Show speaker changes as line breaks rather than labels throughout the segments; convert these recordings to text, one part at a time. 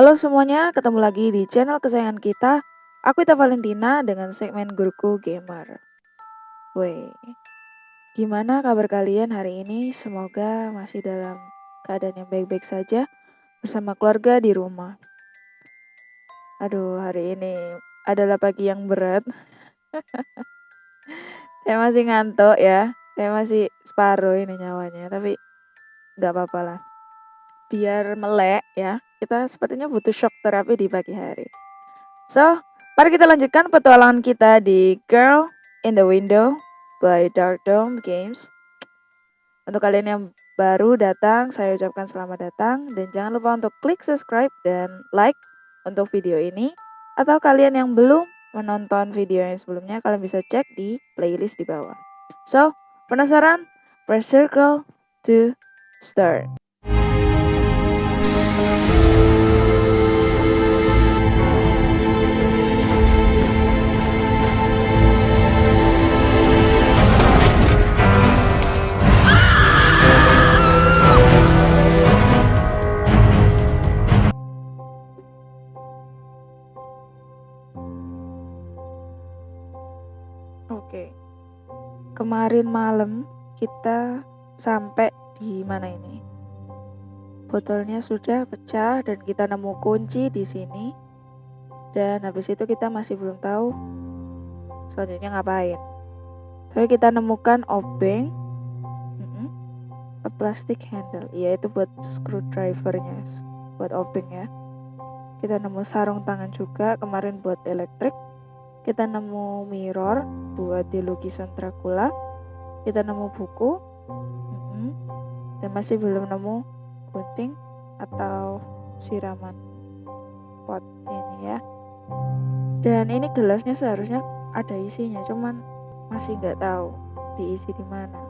Halo semuanya, ketemu lagi di channel kesayangan kita. Aku Ita Valentina dengan segmen Guruku Gamer. Woi, gimana kabar kalian hari ini? Semoga masih dalam keadaan yang baik-baik saja bersama keluarga di rumah. Aduh, hari ini adalah pagi yang berat. Saya masih ngantuk ya. Saya masih separuh ini nyawanya, tapi nggak apa-apa lah. Biar melek ya. Kita sepertinya butuh shock terapi di pagi hari. So, mari kita lanjutkan petualangan kita di Girl in the Window by Dark Dome Games. Untuk kalian yang baru datang, saya ucapkan selamat datang dan jangan lupa untuk klik subscribe dan like untuk video ini. Atau kalian yang belum menonton video yang sebelumnya, kalian bisa cek di playlist di bawah. So, penasaran? Press circle to start. Kemarin malam kita sampai di mana ini? Botolnya sudah pecah dan kita nemu kunci di sini. Dan habis itu kita masih belum tahu selanjutnya ngapain. Tapi kita nemukan obeng, a plastic handle, iya itu buat screwdrivernya, buat obeng ya. Kita nemu sarung tangan juga kemarin buat elektrik kita nemu mirror buat di lukisan Dracula kita nemu buku. Dan masih belum nemu gunting atau siraman pot ini ya. Dan ini gelasnya seharusnya ada isinya cuman masih nggak tahu diisi di mana.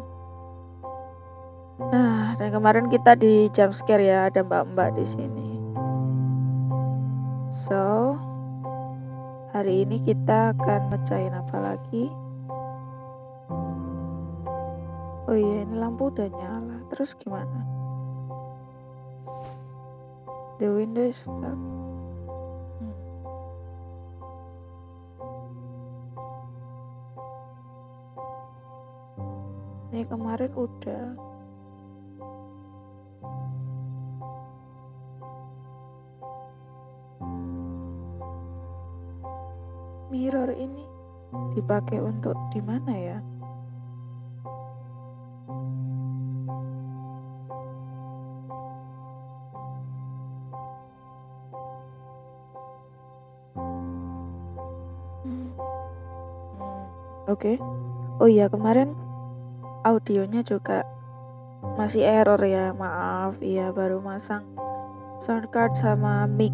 Nah dan kemarin kita di jump scare ya ada mbak-mbak di sini. So Hari ini kita akan mecahin apa lagi? Oh iya, ini lampu udah nyala. Terus gimana? The window is stuck. Hmm. Ini kemarin udah. mirror ini dipakai untuk di mana ya? Oke. Okay. Oh iya, kemarin audionya juga masih error ya. Maaf, iya baru masang sound card sama mic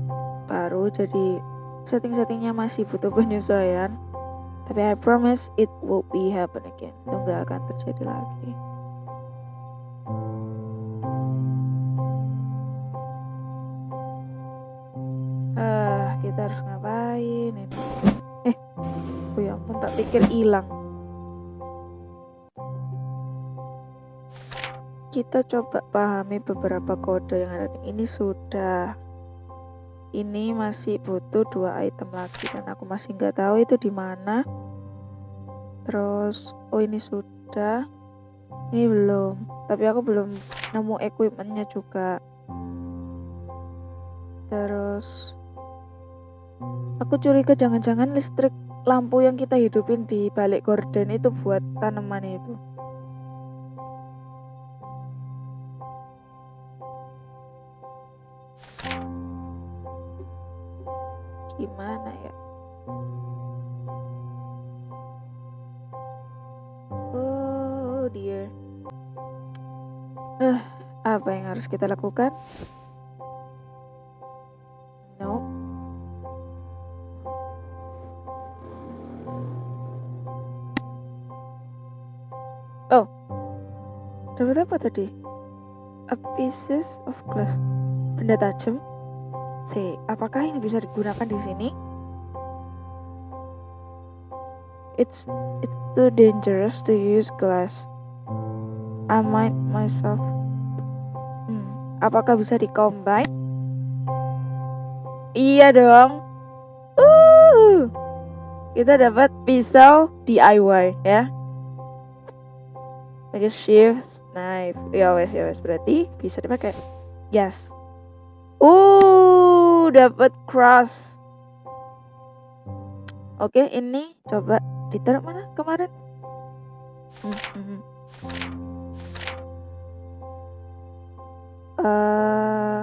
baru jadi setting-settingnya masih butuh penyesuaian tapi I promise it will be happen again itu nggak akan terjadi lagi hilang. Kita coba pahami beberapa kode yang ada ini sudah. Ini masih butuh dua item lagi dan aku masih nggak tahu itu di mana. Terus oh ini sudah. Ini belum. Tapi aku belum nemu equipmentnya juga. Terus aku curiga jangan-jangan listrik lampu yang kita hidupin di balik gorden itu buat tanaman itu. Gimana ya? Oh dear. Eh apa yang harus kita lakukan oh dapat apa tadi a pieces of glass benda tajam C. Apakah ini bisa digunakan di sini? It's it's too dangerous to use glass. I might myself. Hmm, apakah bisa dikombine? Iya dong. Uh, kita dapat pisau DIY ya. Pakai shift knife. Ya wes ya wes berarti bisa dipakai. Yes. Uh, dapat cross. Oke, ini coba ditaruh mana kemarin? Hmm, hmm. hmm. Uh,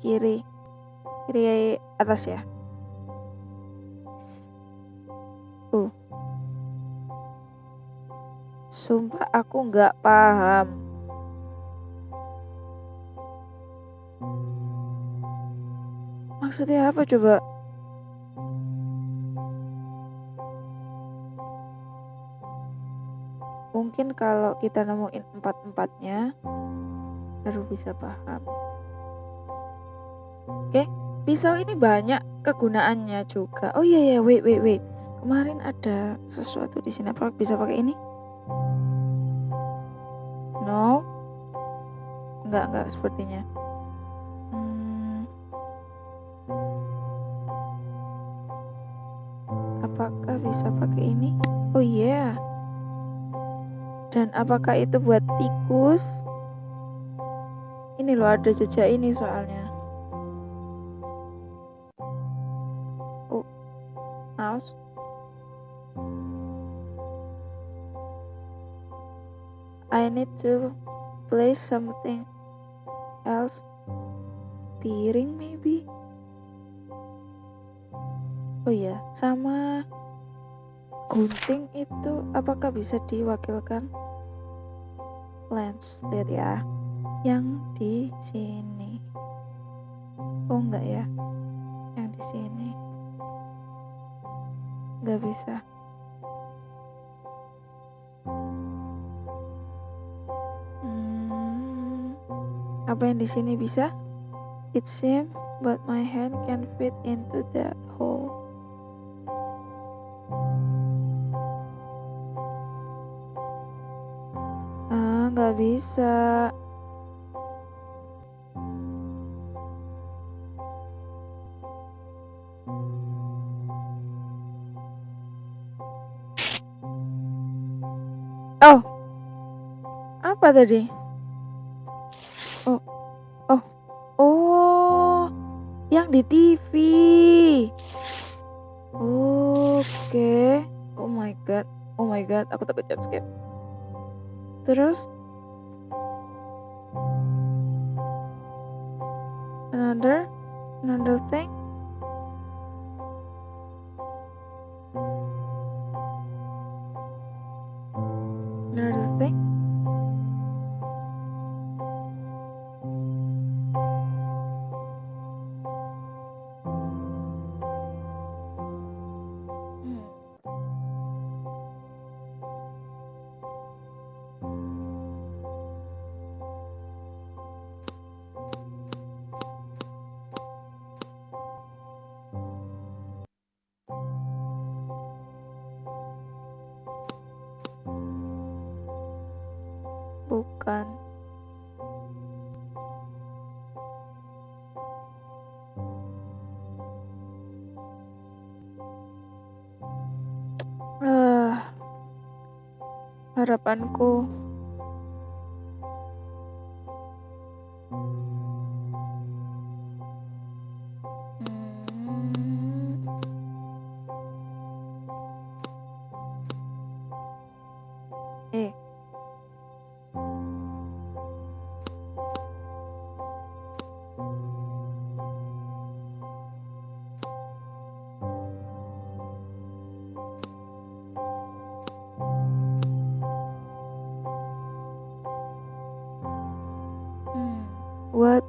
kiri kiri atas ya sumpah aku nggak paham. Maksudnya apa coba? Mungkin kalau kita nemuin empat-empatnya baru bisa paham. Oke pisau ini banyak kegunaannya juga. Oh iya ya wait wait wait. Kemarin ada sesuatu di sini. Apa bisa pakai ini enggak enggak sepertinya. Hmm. apakah bisa pakai ini? Oh iya. Yeah. dan apakah itu buat tikus? Ini loh ada jejak ini soalnya. Oh mouse. I need to place something else piring maybe oh ya sama gunting itu apakah bisa diwakilkan lens lihat ya yang di sini. Oh enggak ya, yang di sini. Enggak bisa. Di sini bisa? It seems, but my hand can fit into that hole. Ah, nggak bisa. Oh. Apa tadi? Terus harapanku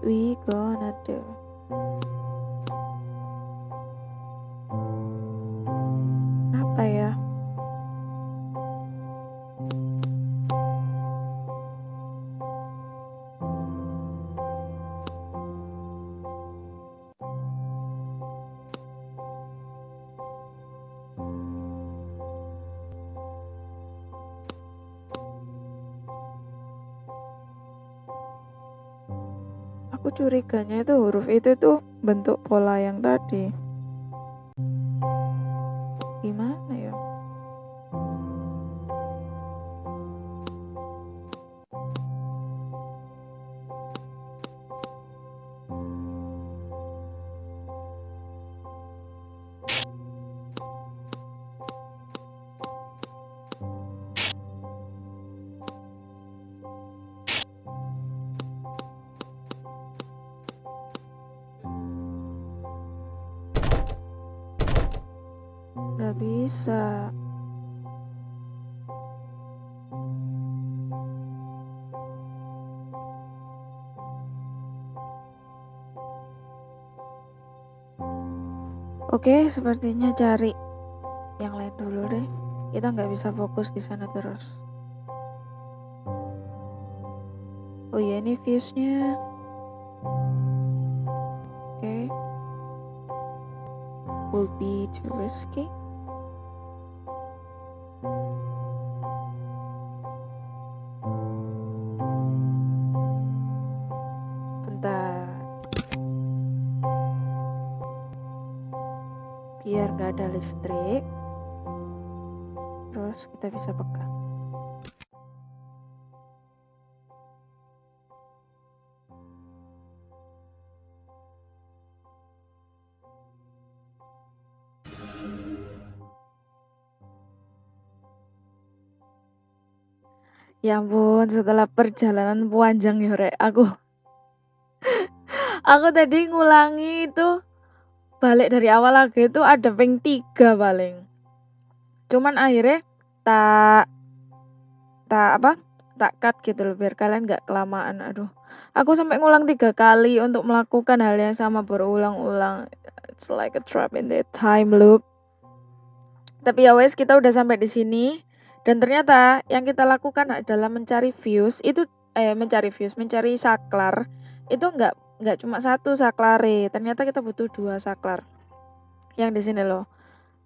we gonna do curiganya itu huruf itu tuh bentuk pola yang tadi bisa. Oke, sepertinya cari yang lain dulu deh. Kita nggak bisa fokus di sana terus. Oh iya, ini viewsnya. Oke. Will be too risky. Biar nggak ada listrik. Terus kita bisa pegang. Ya ampun, setelah perjalanan panjang ya, Rek. Aku aku tadi ngulangi itu balik dari awal lagi itu ada ping tiga paling. Cuman akhirnya tak tak apa? Tak cut gitu loh biar kalian nggak kelamaan. Aduh, aku sampai ngulang tiga kali untuk melakukan hal yang sama berulang-ulang. It's like a trap in the time loop. Tapi ya wes kita udah sampai di sini dan ternyata yang kita lakukan adalah mencari views itu eh mencari views, mencari saklar itu nggak nggak cuma satu saklare. Ternyata kita butuh dua saklar. Yang di sini loh.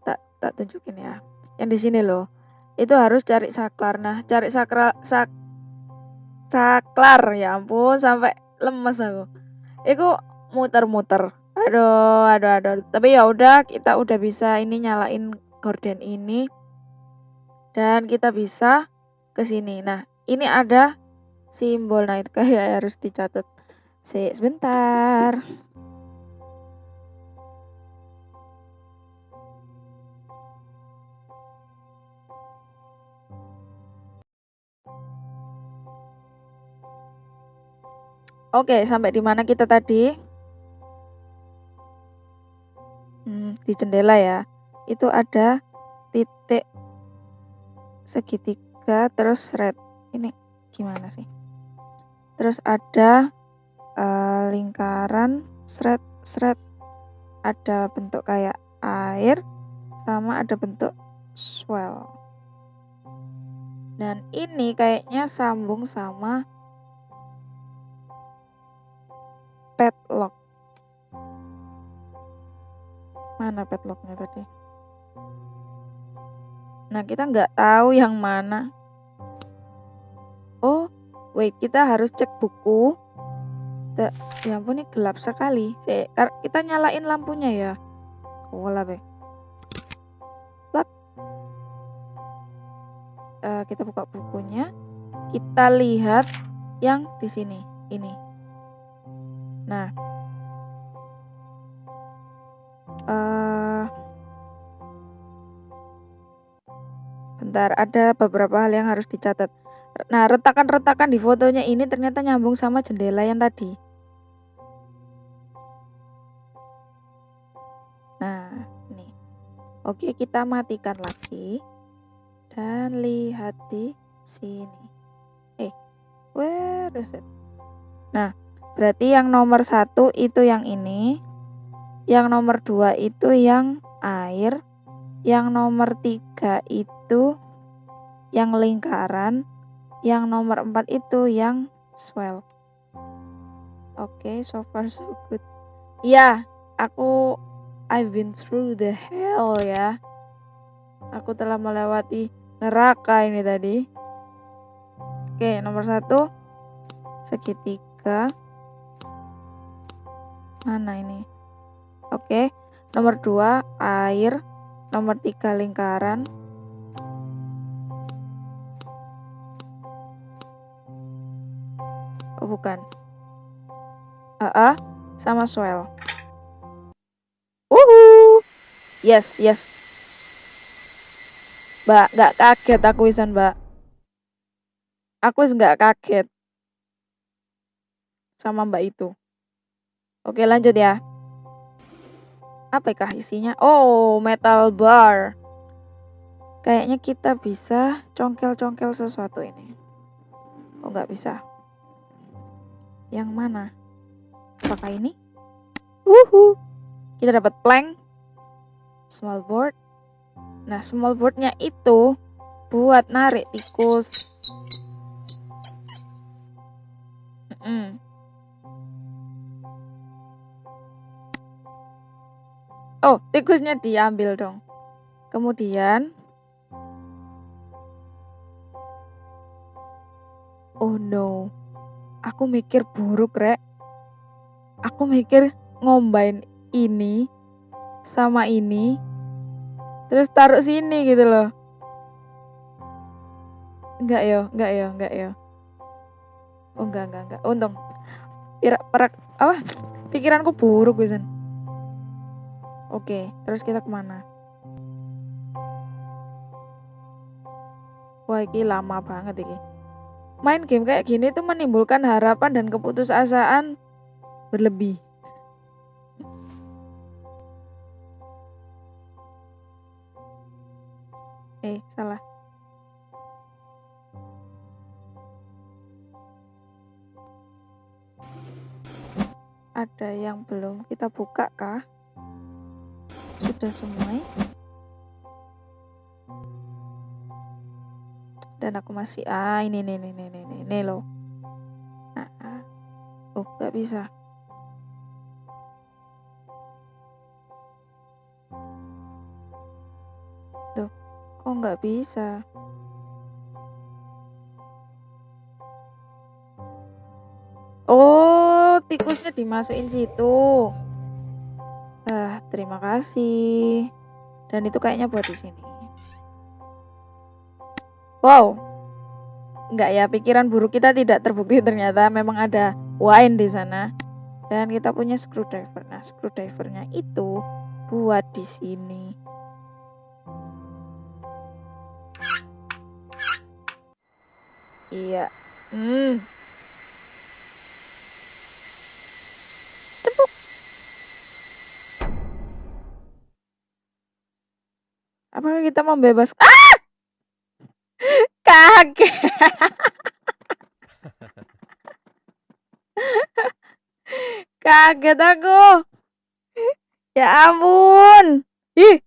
Tak tak tunjukin ya. Yang di sini loh. Itu harus cari saklar. Nah, cari saklar sak saklar ya ampun sampai lemes aku. Itu muter-muter. Aduh, aduh, aduh. Tapi ya udah kita udah bisa ini nyalain gorden ini dan kita bisa ke sini. Nah, ini ada simbol. Nah, itu kayak harus dicatat. Si, sebentar. Oke, sampai di mana kita tadi? Hmm, di jendela ya. Itu ada titik segitiga terus red. Ini gimana sih? Terus ada uh, lingkaran seret seret ada bentuk kayak air sama ada bentuk swell. Dan ini kayaknya sambung sama padlock. Mana padlocknya tadi? Nah, kita nggak tahu yang mana. Oh, wait, kita harus cek buku. Da, ya ampun, ini gelap sekali. Kita nyalain lampunya ya. Kola be. Uh, kita buka bukunya. Kita lihat yang di sini. Ini. Nah, uh, bentar, ada beberapa hal yang harus dicatat. Nah, retakan-retakan di fotonya ini ternyata nyambung sama jendela yang tadi. Oke, kita matikan lagi. Dan lihat di sini. Eh, where is it? Nah, Berarti yang nomor satu itu yang ini. Yang nomor dua itu yang air. Yang nomor tiga itu yang lingkaran. Yang nomor empat itu yang swell. Oke, okay, so far so good. Iya, aku I've been through the hell ya. Aku telah melewati neraka ini tadi. Oke, nomor satu segitiga Mana ini? Oke. Nomor dua air. Nomor tiga lingkaran. Oh, bukan. AA sama swell. Yes, yes. Mbak, nggak kaget aku isan, Mbak. Aku nggak kaget sama Mbak itu. Oke, lanjut ya. Apakah isinya? Oh, metal bar. Kayaknya kita bisa congkel-congkel sesuatu ini. Oh, nggak bisa. Yang mana? Apakah ini? Wuhu. Kita dapat plank. Small board. Nah, small boardnya itu buat narik tikus. Mm Oh, tikusnya diambil dong. Kemudian Oh no. Aku mikir buruk, Rek. Aku mikir ngombain ini sama ini terus taruh sini gitu loh. Enggak yo, enggak yo, enggak yo. Oh enggak, enggak, enggak. Untung. Pira, perak, apa? Pikiranku buruk, Wisan. Oke, terus kita ke mana? Wah, ini lama banget ini. Main game kayak gini tuh menimbulkan harapan dan keputusasaan berlebih. Eh, salah. Ada yang belum kita buka kah? sudah semua dan aku masih ah ini nih nih nih nih nih, loh nah, ah. oh nggak bisa nggak bisa oh tikusnya dimasukin situ Ah, terima kasih. Dan itu kayaknya buat di sini. Wow. Enggak ya, pikiran buruk kita tidak terbukti ternyata memang ada wine di sana. Dan kita punya screwdriver. Nah, screwdrivernya itu buat di sini. Iya. Hmm. Apakah kita membebas Ah! Kaget. Kaget aku. Ya ampun. Ih.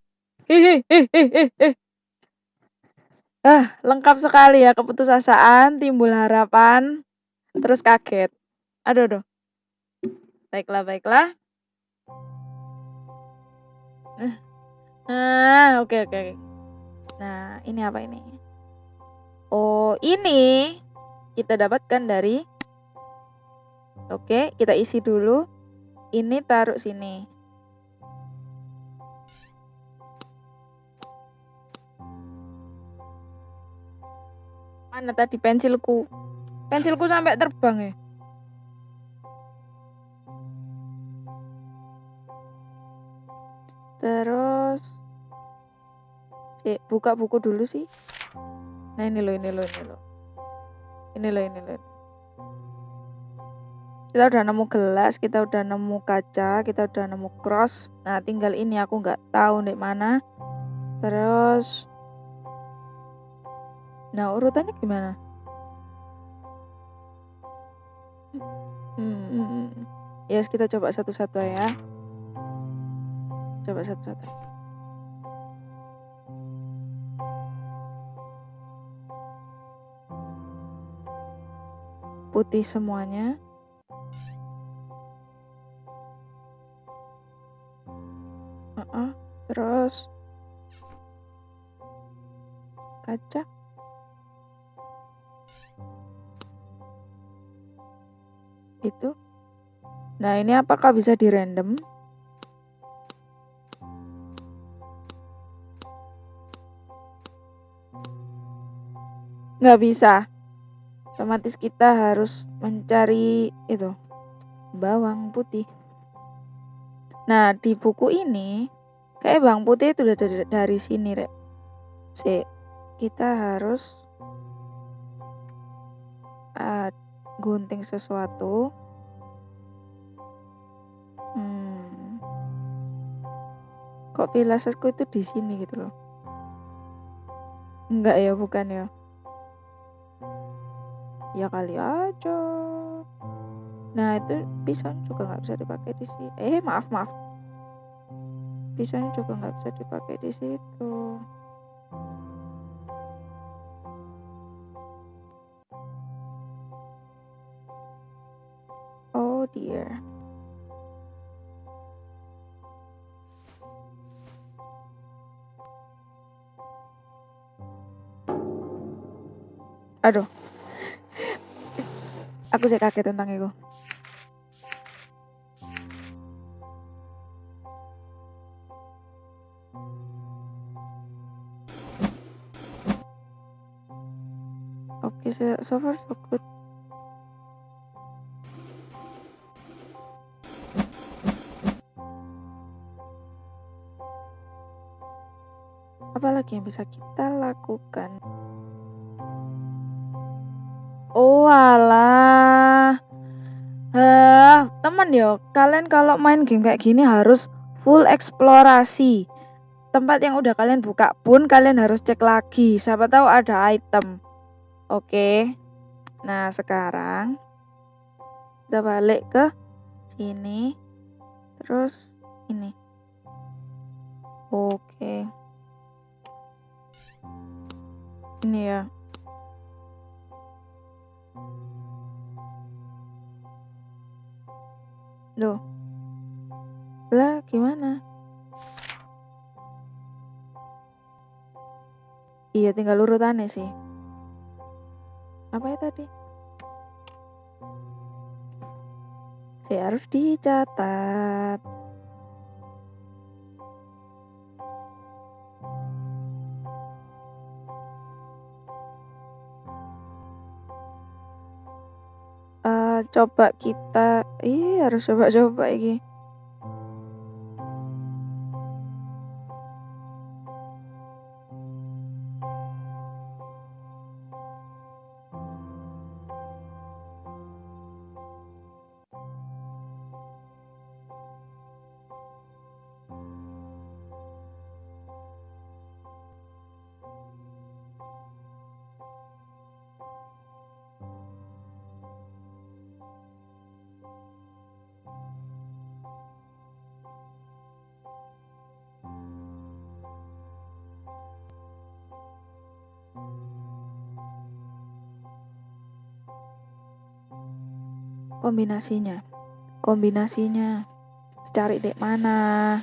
Ih, ih, ih, ih, ih. Ah, lengkap sekali ya keputusasaan, timbul harapan, terus kaget. Aduh, aduh. Baiklah, baiklah. Ah, oke oke. Nah, ini apa ini? Oh, ini kita dapatkan dari Oke, kita isi dulu. Ini taruh sini. Mana tadi pensilku? Pensilku sampai terbang ya. Terus eh buka buku dulu sih. Nah, ini loh, ini loh, ini loh. Ini loh, ini loh. Kita udah nemu gelas, kita udah nemu kaca, kita udah nemu cross. Nah, tinggal ini aku nggak tahu di mana. Terus Nah, urutannya gimana? Hmm, hmm, hmm. Yes, kita coba satu-satu ya. Coba satu-satu. Putih semuanya. Uh -uh. Terus kaca. Itu Nah, ini apakah bisa di random? Nggak bisa. Otomatis kita harus mencari itu bawang putih. Nah, di buku ini kayak bawang putih itu udah dari, dari sini, Rek. Si, kita harus gunting sesuatu. Hmm. Kok pilasku itu di sini gitu loh. Enggak ya, bukan ya. Ya kali aja. Nah, itu pisang juga nggak bisa dipakai di sini. Eh, maaf, maaf. Pisang juga nggak bisa dipakai di situ. Aku sih kaget tentang itu. Oke, okay, so far so good. Apalagi yang bisa kita lakukan? Oh alah. Hah, teman yo, kalian kalau main game kayak gini harus full eksplorasi. Tempat yang udah kalian buka pun kalian harus cek lagi. Siapa tahu ada item. Oke. Nah, sekarang kita balik ke sini. Terus ini. Oke. Ini ya. Loh. Lah, gimana? Iya, tinggal urutannya sih. Apa ya tadi? Saya harus dicatat. coba kita iya harus coba-coba ini kombinasinya? Kombinasinya cari dek mana?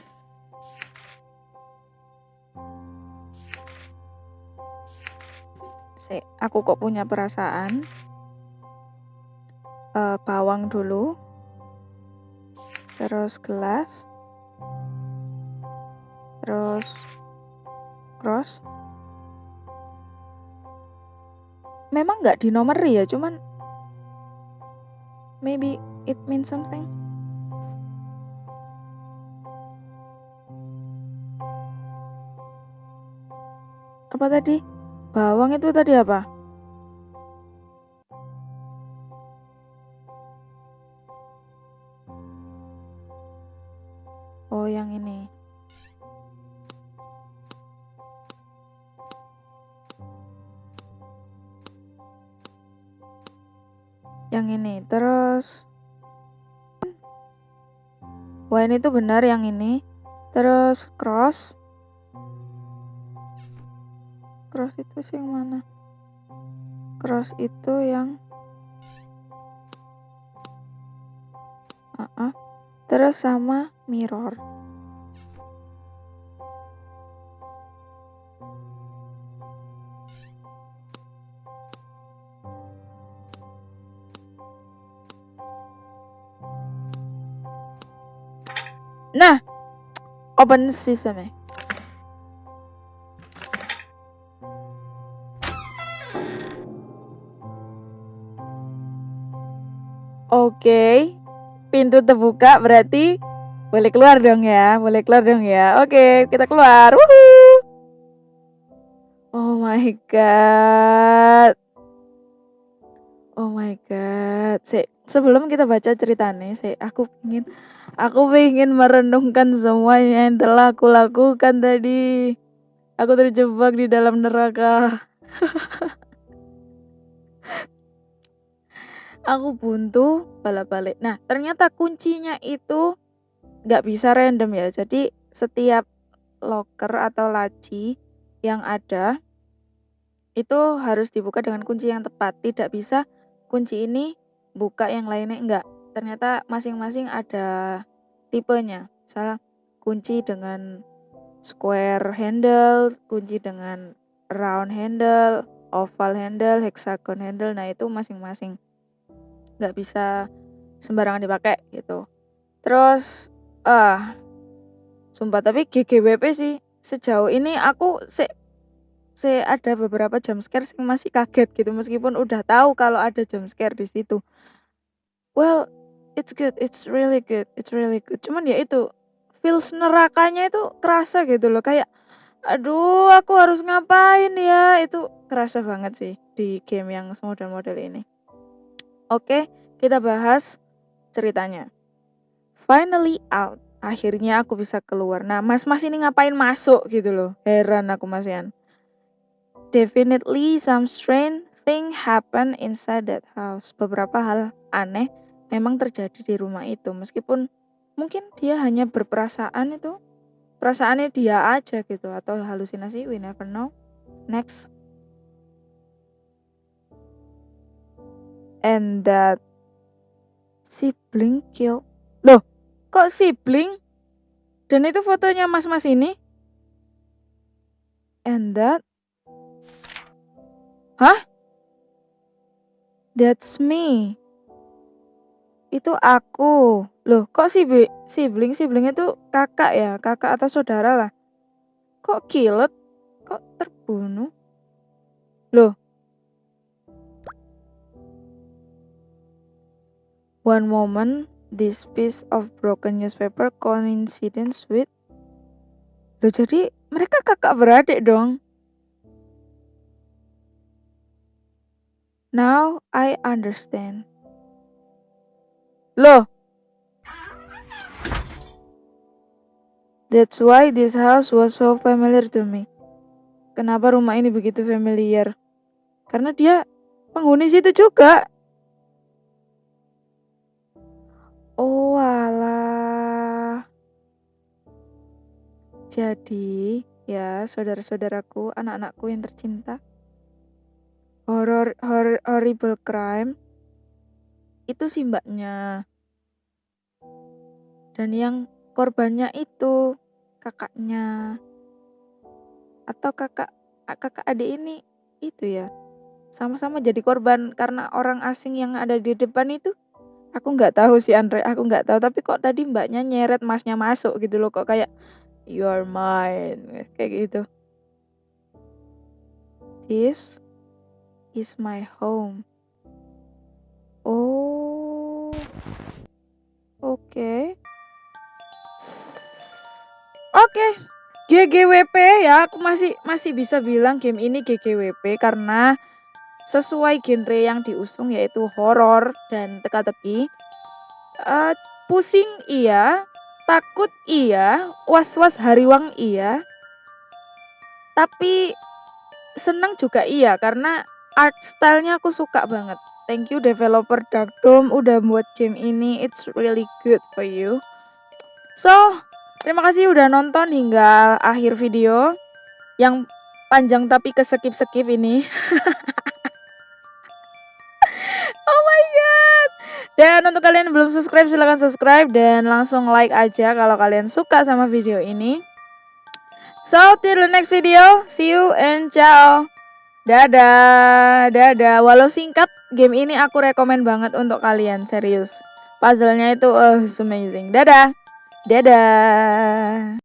Se, aku kok punya perasaan uh, bawang dulu terus gelas terus cross. Memang nggak di nomor ya cuman Maybe it means something. Apa tadi? Bawang itu tadi apa? Ini tuh benar yang ini. Terus cross. Cross itu sih yang mana? Cross itu yang uh -uh. terus sama mirror Nah, open system ya. Oke, pintu terbuka berarti boleh keluar dong ya, boleh keluar dong ya. Oke, kita keluar. Woohoo! Oh my god. Oh my god. Se sebelum kita baca ceritanya, se aku ingin aku ingin merenungkan semuanya yang telah aku lakukan tadi. Aku terjebak di dalam neraka. aku buntu balik-balik. Nah, ternyata kuncinya itu nggak bisa random ya. Jadi setiap locker atau laci yang ada itu harus dibuka dengan kunci yang tepat. Tidak bisa kunci ini buka yang lainnya enggak. Ternyata masing-masing ada tipenya. Misal kunci dengan square handle, kunci dengan round handle, oval handle, hexagon handle. Nah, itu masing-masing nggak bisa sembarangan dipakai gitu. Terus Ah, sumpah tapi GGWP sih sejauh ini aku se se ada beberapa jump scare yang masih kaget gitu meskipun udah tahu kalau ada jump scare di situ. Well, it's good, it's really good, it's really good. Cuman ya itu feels nerakanya itu kerasa gitu loh kayak aduh aku harus ngapain ya itu kerasa banget sih di game yang model-model ini. Oke, kita bahas ceritanya. Finally out. Akhirnya aku bisa keluar. Nah, mas-mas ini ngapain masuk gitu loh. Heran aku Mas Yan. Definitely some strange thing happen inside that house. Beberapa hal aneh memang terjadi di rumah itu. Meskipun mungkin dia hanya berperasaan itu. Perasaannya dia aja gitu. Atau halusinasi, we never know. Next. And that sibling killed. Loh, Kok sibling? Dan itu fotonya mas-mas ini? And that? Hah? That's me. Itu aku. Loh, kok si sibling? Sibling itu kakak ya? Kakak atau saudara lah. Kok kilet? Kok terbunuh? Loh. One moment, this piece of broken newspaper coincidence with Loh jadi mereka kakak beradik dong. Now I understand. Loh. That's why this house was so familiar to me. Kenapa rumah ini begitu familiar? Karena dia penghuni situ juga. Oh alah. Jadi, ya saudara-saudaraku, anak-anakku yang tercinta, horror, horror horrible crime itu si mbaknya. Dan yang korbannya itu kakaknya. Atau kakak kakak adik ini itu ya. Sama-sama jadi korban karena orang asing yang ada di depan itu Aku nggak tahu sih Andre, aku nggak tahu tapi kok tadi Mbaknya nyeret Masnya masuk gitu loh, kok kayak, "You are mine," kayak gitu. This is my home. Oh. Oke. Oke, GGWP ya, aku masih masih bisa bilang game ini GGWP karena sesuai genre yang diusung yaitu horor dan teka-teki. Uh, pusing iya, takut iya, was-was hariwang iya. Tapi senang juga iya karena art stylenya aku suka banget. Thank you developer Dark Dome udah buat game ini. It's really good for you. So, terima kasih udah nonton hingga akhir video yang panjang tapi keskip-skip ini. Dan untuk kalian yang belum subscribe silahkan subscribe dan langsung like aja kalau kalian suka sama video ini. So, till the next video. See you and ciao. Dadah, dadah. Walau singkat, game ini aku rekomen banget untuk kalian, serius. Puzzle-nya itu uh, amazing. Dadah. Dadah.